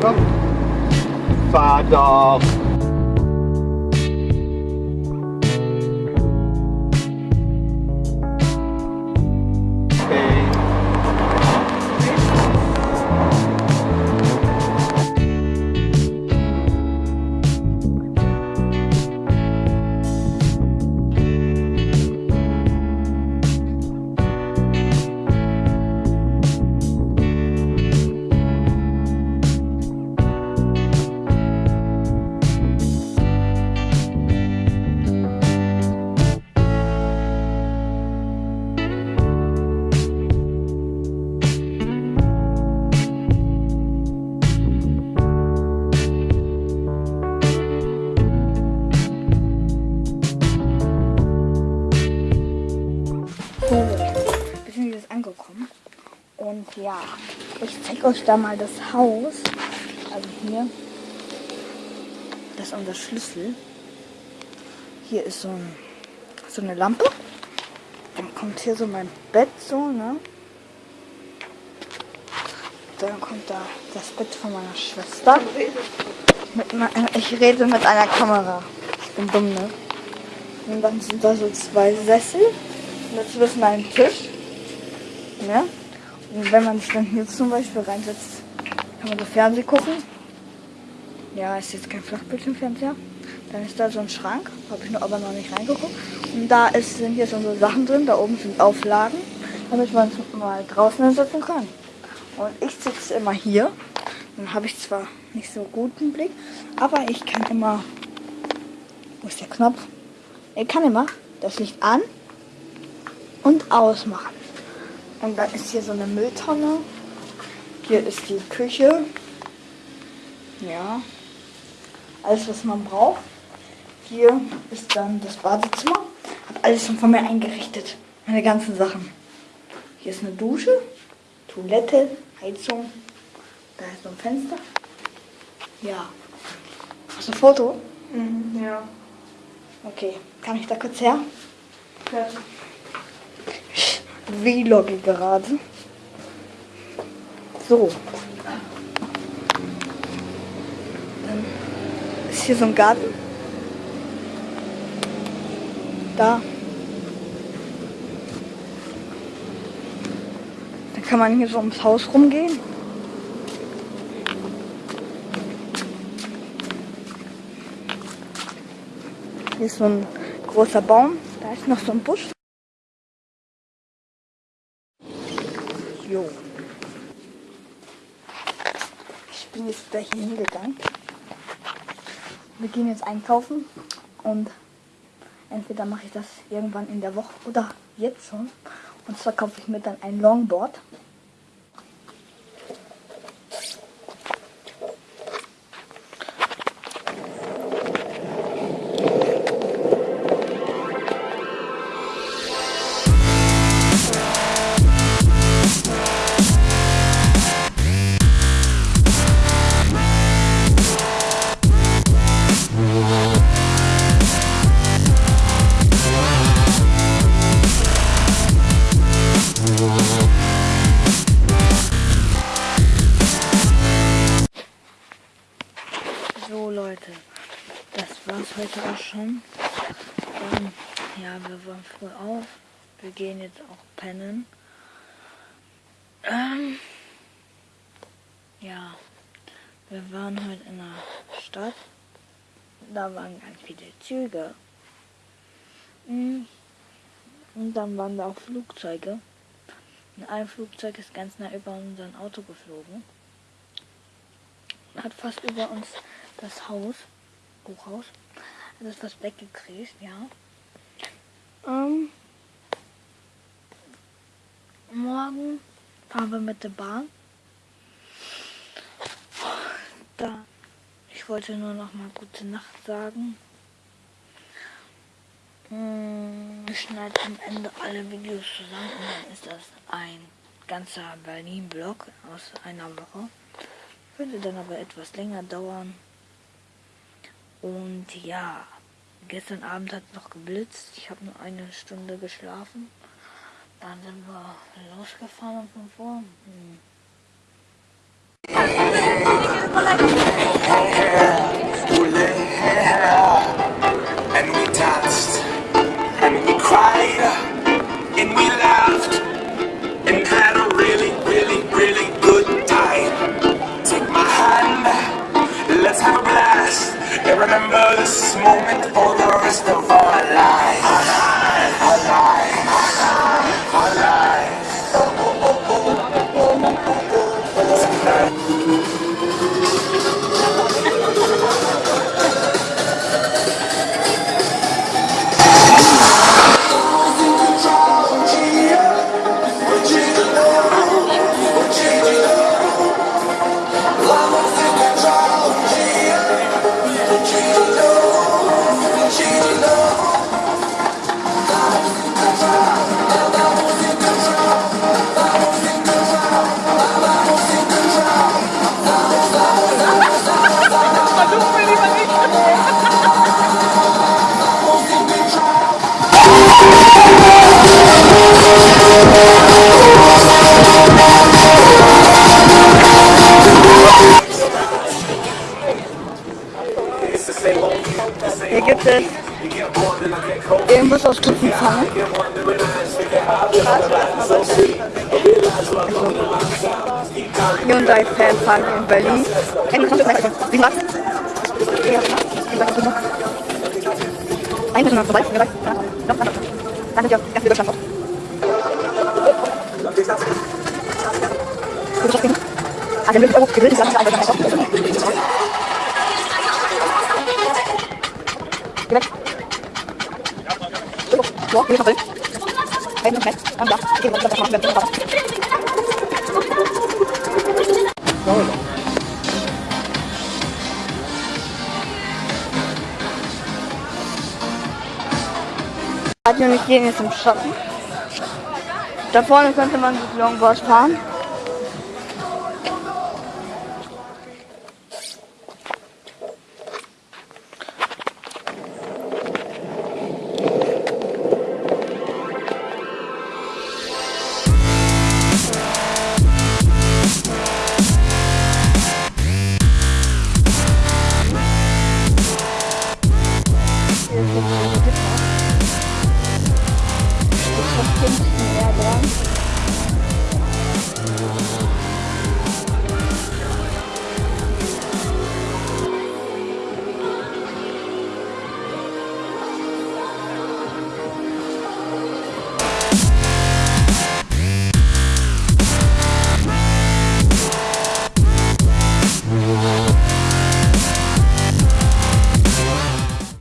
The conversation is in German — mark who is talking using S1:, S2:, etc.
S1: Komm. Fahr.
S2: Ja, ich zeige euch da mal das Haus. Also hier. Das ist unser Schlüssel. Hier ist so, ein, so eine Lampe. Dann kommt hier so mein Bett so, ne? Dann kommt da das Bett von meiner Schwester. Me- ich rede mit einer Kamera. Ich bin dumm, ne? Und dann sind da so zwei Sessel. Und dazwischen ein Tisch. Ja? Wenn man sich dann hier zum Beispiel reinsetzt, kann man so Fernsehen gucken. Ja, ist jetzt kein Flachbildschirmfernseher. Dann ist da so ein Schrank, habe ich nur aber noch nicht reingeguckt. Und da ist, sind jetzt so Sachen drin, da oben sind Auflagen, damit man es mal draußen hinsetzen kann. Und ich sitze immer hier. Dann habe ich zwar nicht so guten Blick, aber ich kann immer. Wo ist der Knopf? Ich kann immer das Licht an und ausmachen. Und dann ist hier so eine Mülltonne. Hier ist die Küche. Ja. Alles, was man braucht. Hier ist dann das Badezimmer. Hab alles schon von mir eingerichtet. Meine ganzen Sachen. Hier ist eine Dusche, Toilette, Heizung. Da ist so ein Fenster. Ja. Hast du ein Foto?
S3: Mhm, ja.
S2: Okay. Kann ich da kurz her?
S3: ja.
S2: Vlogge gerade. So. Dann ist hier so ein Garten. Da. Dann kann man hier so ums Haus rumgehen. Hier ist so ein großer Baum. Da ist noch so ein Busch. Jo. Ich bin jetzt hier hingegangen. Wir gehen jetzt einkaufen und entweder mache ich das irgendwann in der Woche oder jetzt schon. Und zwar kaufe ich mir dann ein Longboard. Heute auch schon. Ähm, ja, wir waren früh auf. Wir gehen jetzt auch pennen. Ähm, ja, wir waren heute in der Stadt. Da waren ganz viele Züge. Mm, Und dann waren da auch Flugzeuge. Und ein Flugzeug ist ganz nah über unser Auto geflogen. Hat fast über uns das Haus, Hochhaus, hat es fast weggekriegt, ja. Ähm, morgen fahren wir mit der Bahn. Da, ich wollte nur noch mal gute Nacht sagen. Mm, Ich schneide am Ende alle Videos zusammen und dann ist das ein ganzer Berlin-Block aus einer Woche. Könnte dann aber etwas länger dauern. Und ja, gestern Abend hat es noch geblitzt. Ich habe nur eine Stunde geschlafen. Dann sind wir losgefahren 5 Uhr. Hm.
S4: This moment
S2: Hyundai Fanpark in Berlin. Wie vorbei. Ja, noch, noch. Dann sind wir ganz in Deutschland. Also, wir sind gewillt, ist einfach Geh weg. Wo? Geh weg. Hey, noch nicht. Ah, da. Okay, was das machen wir? Radio und ich gehen jetzt im Schatten. Da vorne könnte man mit Longboard fahren.